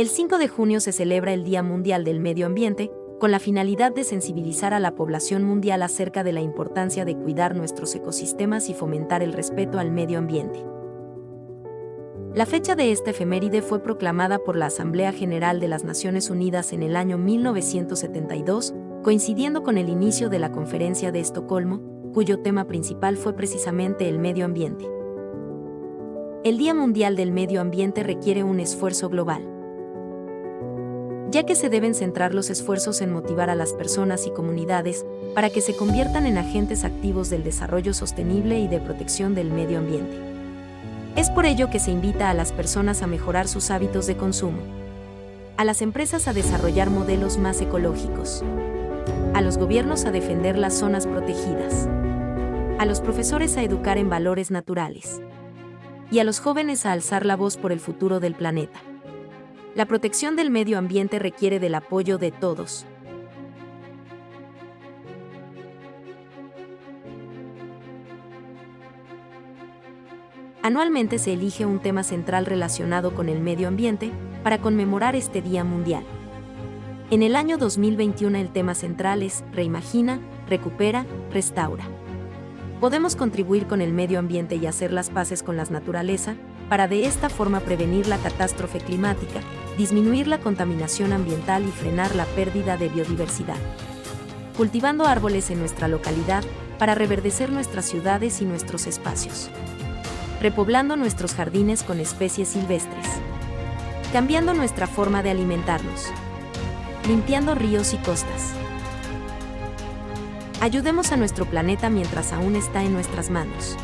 El 5 de junio se celebra el Día Mundial del Medio Ambiente, con la finalidad de sensibilizar a la población mundial acerca de la importancia de cuidar nuestros ecosistemas y fomentar el respeto al medio ambiente. La fecha de esta efeméride fue proclamada por la Asamblea General de las Naciones Unidas en el año 1972, coincidiendo con el inicio de la Conferencia de Estocolmo, cuyo tema principal fue precisamente el medio ambiente. El Día Mundial del Medio Ambiente requiere un esfuerzo global ya que se deben centrar los esfuerzos en motivar a las personas y comunidades para que se conviertan en agentes activos del desarrollo sostenible y de protección del medio ambiente. Es por ello que se invita a las personas a mejorar sus hábitos de consumo, a las empresas a desarrollar modelos más ecológicos, a los gobiernos a defender las zonas protegidas, a los profesores a educar en valores naturales y a los jóvenes a alzar la voz por el futuro del planeta. La protección del medio ambiente requiere del apoyo de todos. Anualmente se elige un tema central relacionado con el medio ambiente para conmemorar este Día Mundial. En el año 2021 el tema central es Reimagina, Recupera, Restaura. Podemos contribuir con el medio ambiente y hacer las paces con la naturaleza, para de esta forma prevenir la catástrofe climática, disminuir la contaminación ambiental y frenar la pérdida de biodiversidad. Cultivando árboles en nuestra localidad para reverdecer nuestras ciudades y nuestros espacios. Repoblando nuestros jardines con especies silvestres. Cambiando nuestra forma de alimentarnos. Limpiando ríos y costas. Ayudemos a nuestro planeta mientras aún está en nuestras manos.